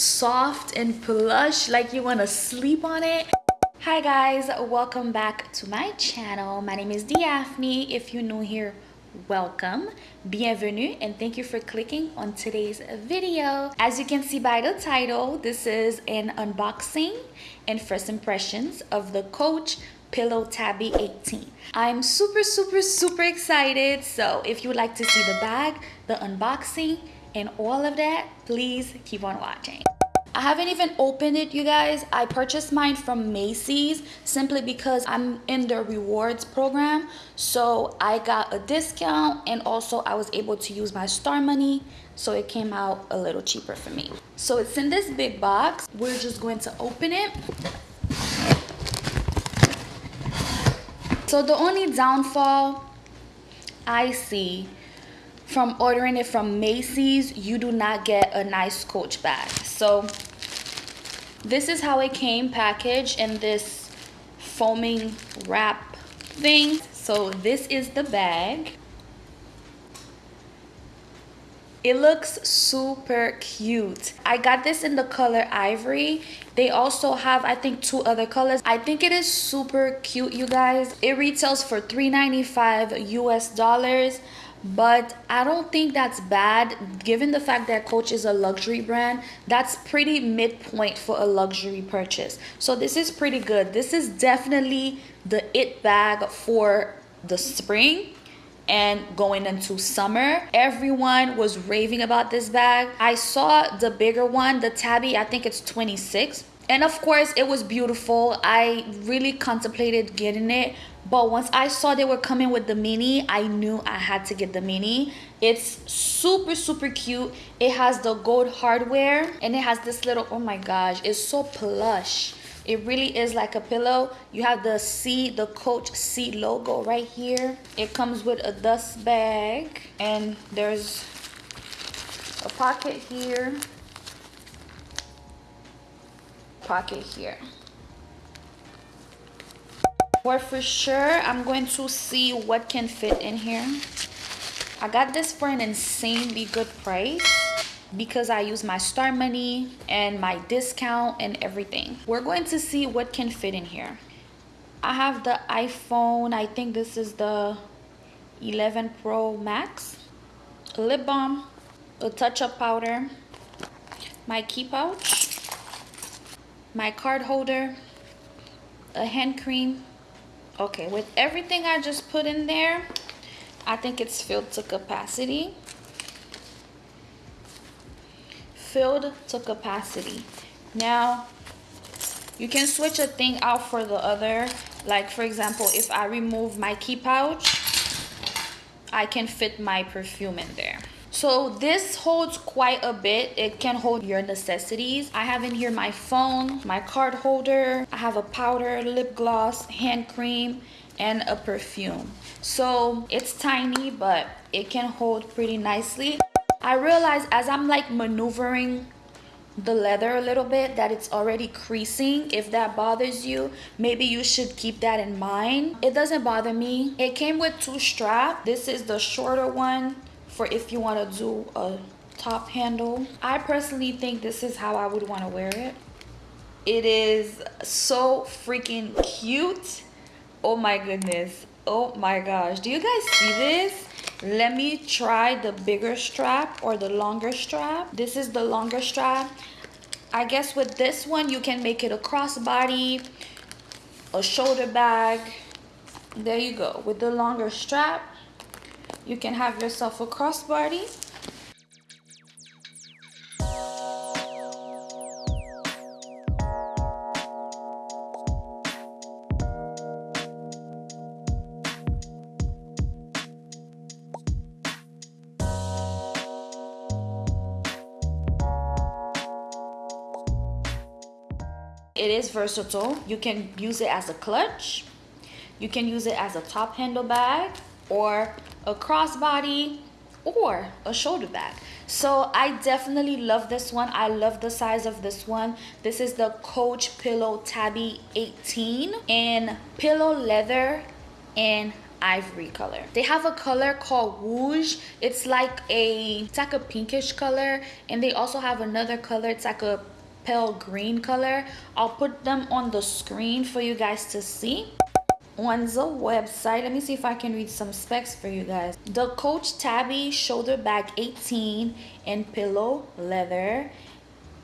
soft and plush like you want to sleep on it. Hi guys welcome back to my channel. My name is Daphne if you're new here welcome. Bienvenue and thank you for clicking on today's video. As you can see by the title this is an unboxing and first impressions of the coach pillow tabby 18 i'm super super super excited. So if you would like to see the bag the unboxing and all of that please keep on watching I haven't even opened it, you guys. I purchased mine from Macy's simply because I'm in the rewards program. So I got a discount and also I was able to use my star money. So it came out a little cheaper for me. So it's in this big box. We're just going to open it. So the only downfall I see from ordering it from Macy's, you do not get a nice coach bag. So this is how it came packaged in this foaming wrap thing. So this is the bag. It looks super cute. I got this in the color ivory. They also have, I think, two other colors. I think it is super cute, you guys. It retails for $3.95 US dollars but I don't think that's bad given the fact that Coach is a luxury brand. That's pretty midpoint for a luxury purchase. So this is pretty good. This is definitely the it bag for the spring and going into summer everyone was raving about this bag i saw the bigger one the tabby i think it's 26 and of course it was beautiful. I really contemplated getting it. But once i saw they were coming with the mini i knew i had to get the mini. It's super super cute. It has the gold hardware and it has this little oh my gosh it's so plush. It really is like a pillow. You have the c the coach c logo right here. It comes with a dust bag and there's a pocket here pocket here. For for sure i'm going to see what can fit in here. I got this for an insanely good price because i use my star money and my discount and everything. We're going to see what can fit in here. I have the iphone. I think this is the 11 pro max. A lip balm a touch-up powder my key pouch my card holder a hand cream. Okay with everything i just put in there i think it's filled to capacity. Filled to capacity. Now you can switch a thing out for the other. Like for example if i remove my key pouch i can fit my perfume in there so this holds quite a bit. It can hold your necessities. I have in here my phone my card holder. I have a powder lip gloss hand cream and a perfume. So it's tiny but it can hold pretty nicely. I realize as i'm like maneuvering the leather a little bit that it's already creasing. If that bothers you maybe you should keep that in mind. It doesn't bother me. It came with two straps this is the shorter one for if you want to do a top handle. I personally think this is how i would want to wear it. It is so freaking cute. Oh my goodness. Oh my gosh. Do you guys see this? Let me try the bigger strap or the longer strap. This is the longer strap. I guess with this one you can make it a crossbody a shoulder bag. There you go. With the longer strap you can have yourself a crossbody. It is versatile. You can use it as a clutch. You can use it as a top handle bag or a crossbody or a shoulder bag so i definitely love this one i love the size of this one this is the coach pillow tabby 18 in pillow leather and ivory color. They have a color called Rouge. It's like a, it's like a pinkish color. And they also have another color. It's like a pale green color. I'll put them on the screen for you guys to see on the website. Let me see if i can read some specs for you guys. The coach tabby shoulder bag 18 in pillow leather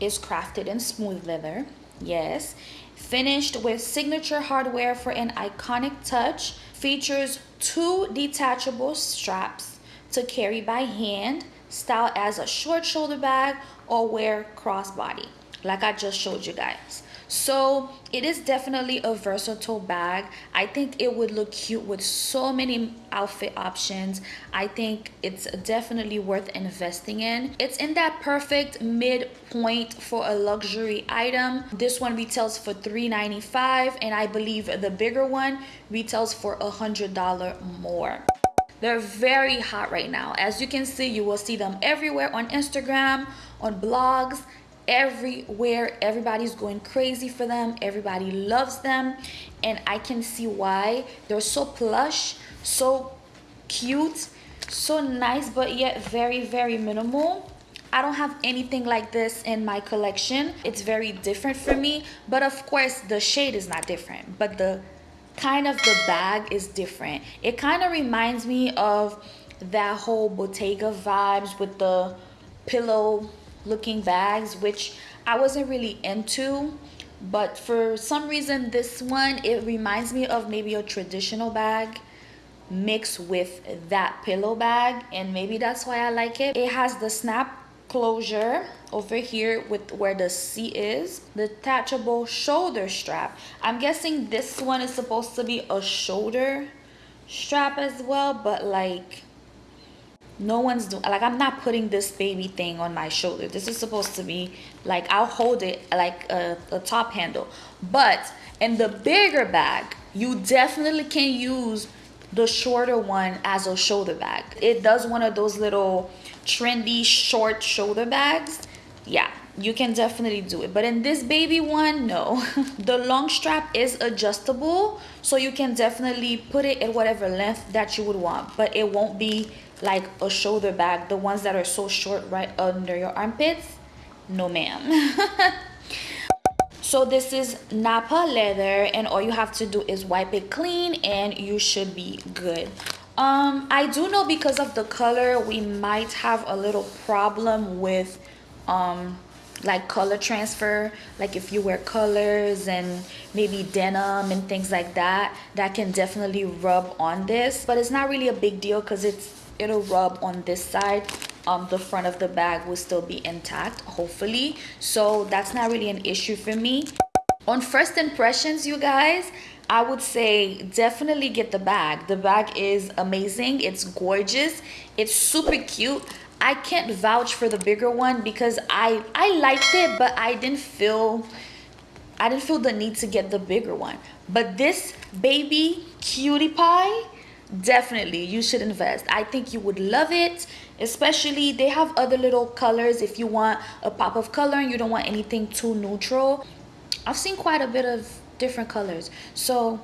is crafted in smooth leather. Yes. Finished with signature hardware for an iconic touch. Features two detachable straps to carry by hand style as a short shoulder bag or wear crossbody like i just showed you guys so it is definitely a versatile bag. I think it would look cute with so many outfit options. I think it's definitely worth investing in. It's in that perfect midpoint for a luxury item. This one retails for 3.95 and i believe the bigger one retails for a hundred dollar more. They're very hot right now. As you can see you will see them everywhere on instagram on blogs everywhere everybody's going crazy for them everybody loves them and i can see why they're so plush so cute so nice but yet very very minimal I don't have anything like this in my collection. It's very different for me. But of course, the shade is not different. But the kind of the bag is different. It kind of reminds me of that whole Bottega vibes with the pillow looking bags which I wasn't really into but for some reason this one it reminds me of maybe a traditional bag mixed with that pillow bag and maybe that's why I like it. It has the snap closure over here with where the C is the detachable shoulder strap. I'm guessing this one is supposed to be a shoulder strap as well but like no one's doing like i'm not putting this baby thing on my shoulder. This is supposed to be like i'll hold it like a, a top handle. But in the bigger bag you definitely can use the shorter one as a shoulder bag. It does one of those little trendy short shoulder bags. Yeah you can definitely do it. But in this baby one no. The long strap is adjustable so you can definitely put it at whatever length that you would want but it won't be like a shoulder bag the ones that are so short right under your armpits no ma'am. So this is napa leather and all you have to do is wipe it clean and you should be good. Um i do know because of the color we might have a little problem with um like color transfer like if you wear colors and maybe denim and things like that that can definitely rub on this but it's not really a big deal because it's it'll rub on this side. Um, the front of the bag will still be intact hopefully. So that's not really an issue for me. On first impressions you guys I would say definitely get the bag. The bag is amazing. It's gorgeous. It's super cute. I can't vouch for the bigger one because I I liked it but I didn't feel I didn't feel the need to get the bigger one. But this baby cutie pie definitely you should invest. I think you would love it especially they have other little colors if you want a pop of color and you don't want anything too neutral. I've seen quite a bit of different colors. So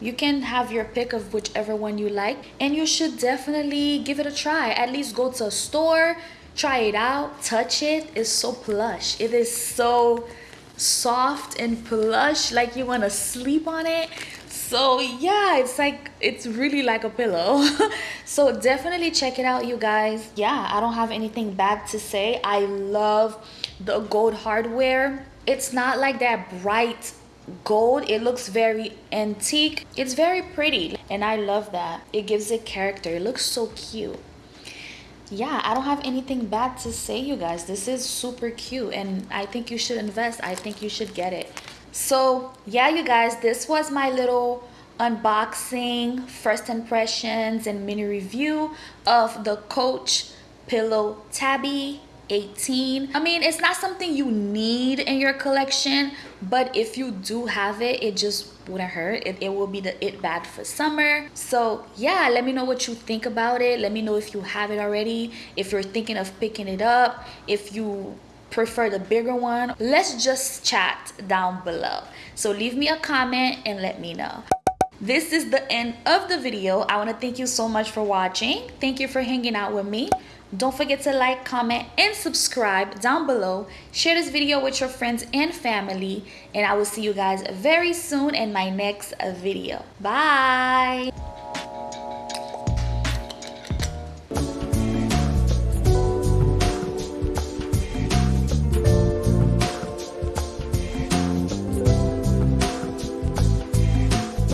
you can have your pick of whichever one you like and you should definitely give it a try. At least go to a store try it out touch it. It's so plush. It is so soft and plush like you want to sleep on it so yeah it's like it's really like a pillow. So definitely check it out you guys. Yeah i don't have anything bad to say. I love the gold hardware. It's not like that bright gold. It looks very antique. It's very pretty and i love that. It gives it character. It looks so cute. Yeah i don't have anything bad to say you guys. This is super cute and i think you should invest. I think you should get it so yeah you guys this was my little unboxing first impressions and mini review of the coach pillow tabby 18 i mean it's not something you need in your collection but if you do have it it just wouldn't hurt. It, it will be the it bag for summer. So yeah let me know what you think about it. Let me know if you have it already if you're thinking of picking it up if you prefer the bigger one let's just chat down below so leave me a comment and let me know this is the end of the video. I want to thank you so much for watching. Thank you for hanging out with me. Don't forget to like, comment, and subscribe down below. Share this video with your friends and family. And I will see you guys very soon in my next video. Bye.